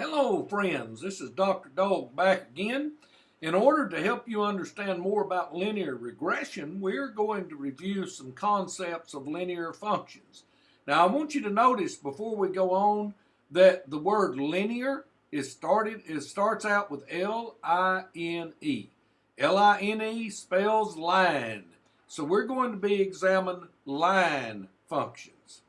Hello friends, this is Dr. Dog back again. In order to help you understand more about linear regression, we're going to review some concepts of linear functions. Now I want you to notice before we go on that the word linear is started it starts out with L-I-N-E. L-I-N-E spells line. So we're going to be examining line functions.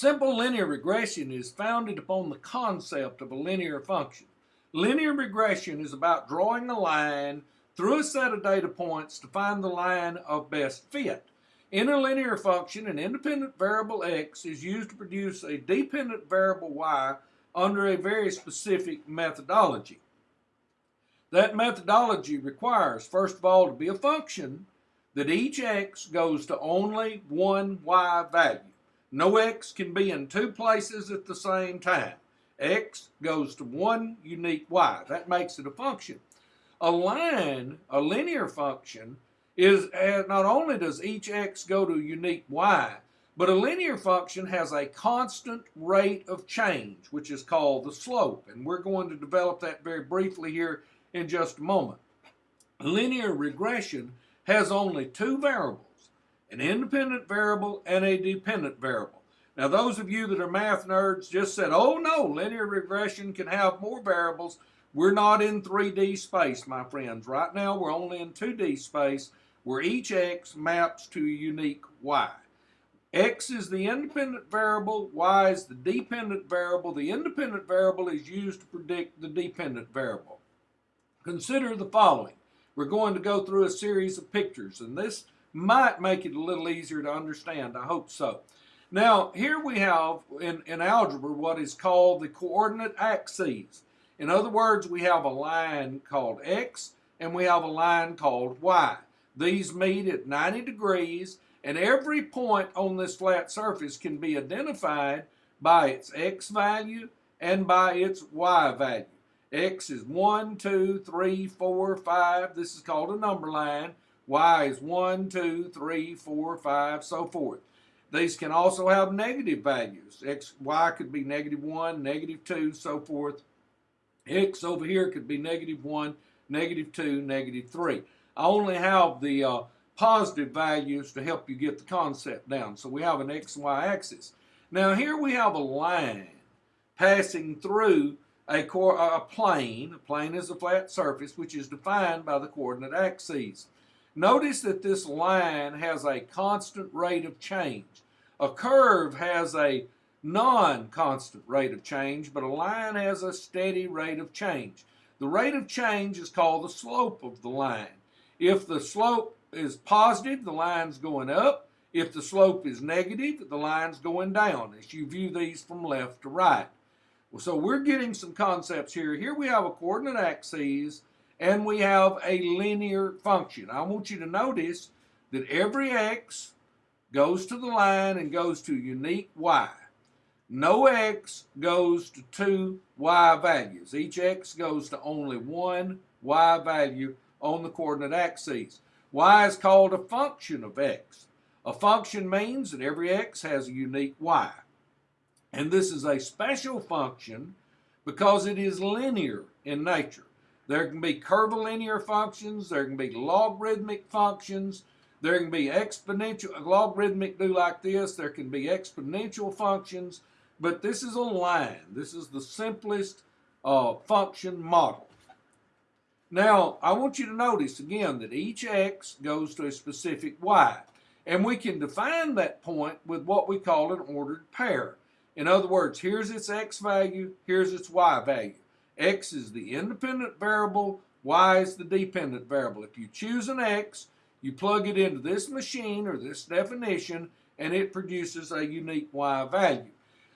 Simple linear regression is founded upon the concept of a linear function. Linear regression is about drawing a line through a set of data points to find the line of best fit. In a linear function, an independent variable x is used to produce a dependent variable y under a very specific methodology. That methodology requires, first of all, to be a function that each x goes to only one y value. No x can be in two places at the same time. x goes to one unique y. That makes it a function. A line, a linear function, is uh, not only does each x go to a unique y, but a linear function has a constant rate of change, which is called the slope. And we're going to develop that very briefly here in just a moment. Linear regression has only two variables an independent variable and a dependent variable. Now those of you that are math nerds just said, oh no, linear regression can have more variables. We're not in 3D space, my friends. Right now we're only in 2D space where each x maps to a unique y. x is the independent variable, y is the dependent variable. The independent variable is used to predict the dependent variable. Consider the following. We're going to go through a series of pictures, and this might make it a little easier to understand. I hope so. Now, here we have in, in algebra what is called the coordinate axes. In other words, we have a line called x and we have a line called y. These meet at 90 degrees and every point on this flat surface can be identified by its x value and by its y value. x is 1, 2, 3, 4, 5. This is called a number line y is 1, 2, 3, 4, 5, so forth. These can also have negative values. X, y could be negative 1, negative 2, so forth. X over here could be negative 1, negative 2, negative 3. I only have the uh, positive values to help you get the concept down. So we have an x y axis. Now here we have a line passing through a, a plane. A plane is a flat surface which is defined by the coordinate axes. Notice that this line has a constant rate of change. A curve has a non-constant rate of change, but a line has a steady rate of change. The rate of change is called the slope of the line. If the slope is positive, the line's going up. If the slope is negative, the line's going down as you view these from left to right. So we're getting some concepts here. Here we have a coordinate axis and we have a linear function. I want you to notice that every x goes to the line and goes to a unique y. No x goes to two y values. Each x goes to only one y value on the coordinate axes. y is called a function of x. A function means that every x has a unique y. And this is a special function because it is linear in nature. There can be curvilinear functions. There can be logarithmic functions. There can be exponential, logarithmic do like this. There can be exponential functions. But this is a line. This is the simplest uh, function model. Now, I want you to notice again that each x goes to a specific y. And we can define that point with what we call an ordered pair. In other words, here's its x value, here's its y value. X is the independent variable, Y is the dependent variable. If you choose an X, you plug it into this machine or this definition, and it produces a unique Y value.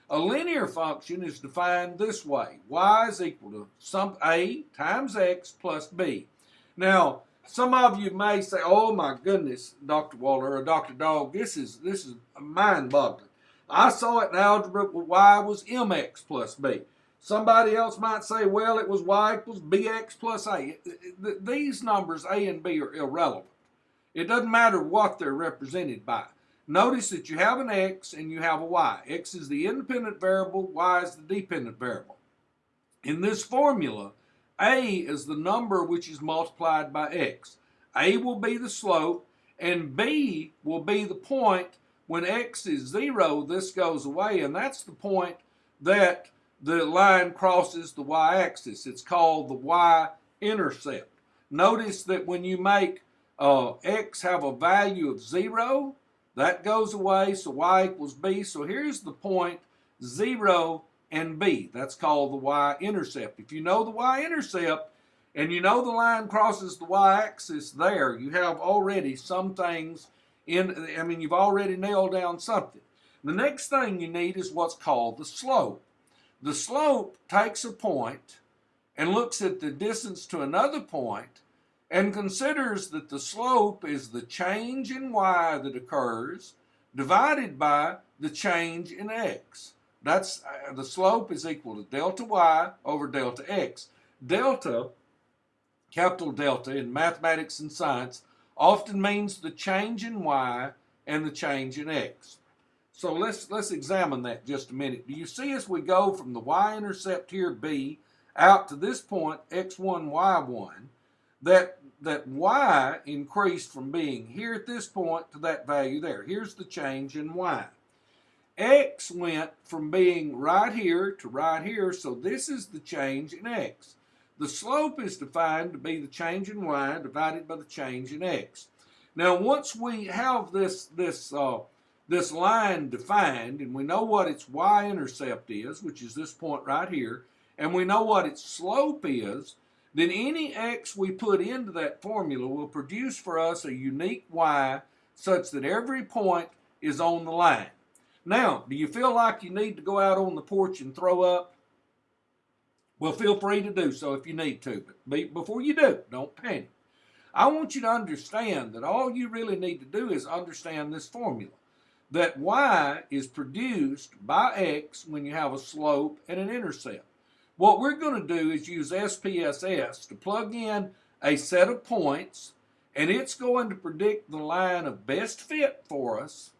A linear function is defined this way. Y is equal to some A times X plus B. Now, some of you may say, oh my goodness, Dr. Waller or Dr. Dog, this is, this is mind-boggling. I saw it in algebra where Y was MX plus B. Somebody else might say, well, it was y equals bx plus a. These numbers, a and b, are irrelevant. It doesn't matter what they're represented by. Notice that you have an x and you have a y. x is the independent variable, y is the dependent variable. In this formula, A is the number which is multiplied by X. A will be the slope, and B will be the point when X is zero, this goes away, and that's the point that the line crosses the y-axis. It's called the y-intercept. Notice that when you make uh, x have a value of 0, that goes away, so y equals b. So here's the point 0 and b. That's called the y-intercept. If you know the y-intercept and you know the line crosses the y-axis there, you have already some things in, I mean, you've already nailed down something. The next thing you need is what's called the slope. The slope takes a point and looks at the distance to another point and considers that the slope is the change in y that occurs divided by the change in x. That's uh, the slope is equal to delta y over delta x. Delta, capital delta in mathematics and science, often means the change in y and the change in x. So let's let's examine that just a minute. Do you see as we go from the y-intercept here b out to this point x1 y1 that that y increased from being here at this point to that value there. Here's the change in y. x went from being right here to right here, so this is the change in x. The slope is defined to be the change in y divided by the change in x. Now once we have this this uh, this line defined, and we know what its y-intercept is, which is this point right here, and we know what its slope is, then any x we put into that formula will produce for us a unique y such that every point is on the line. Now, do you feel like you need to go out on the porch and throw up? Well, feel free to do so if you need to, but before you do, don't panic. I want you to understand that all you really need to do is understand this formula that y is produced by x when you have a slope and an intercept. What we're going to do is use SPSS to plug in a set of points and it's going to predict the line of best fit for us,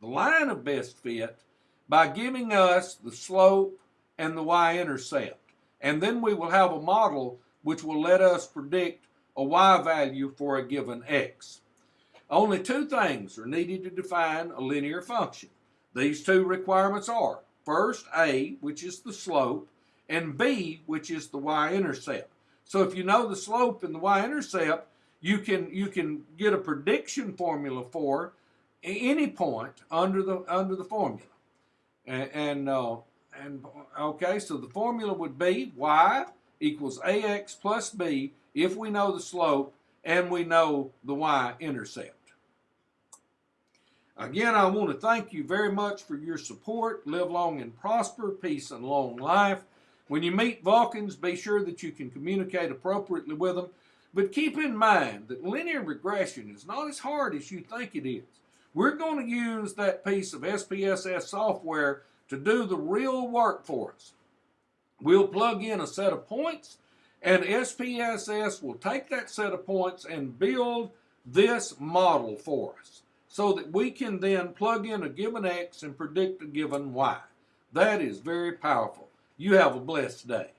the line of best fit, by giving us the slope and the y-intercept. And then we will have a model which will let us predict a y value for a given x. Only two things are needed to define a linear function. These two requirements are, first, A, which is the slope, and B, which is the y-intercept. So if you know the slope and the y-intercept, you can you can get a prediction formula for any point under the under the formula. And and, uh, and okay, so the formula would be y equals ax plus b if we know the slope and we know the y-intercept. Again, I want to thank you very much for your support. Live long and prosper, peace and long life. When you meet Vulcans, be sure that you can communicate appropriately with them. But keep in mind that linear regression is not as hard as you think it is. We're going to use that piece of SPSS software to do the real work for us. We'll plug in a set of points, and SPSS will take that set of points and build this model for us so that we can then plug in a given X and predict a given Y. That is very powerful. You have a blessed day.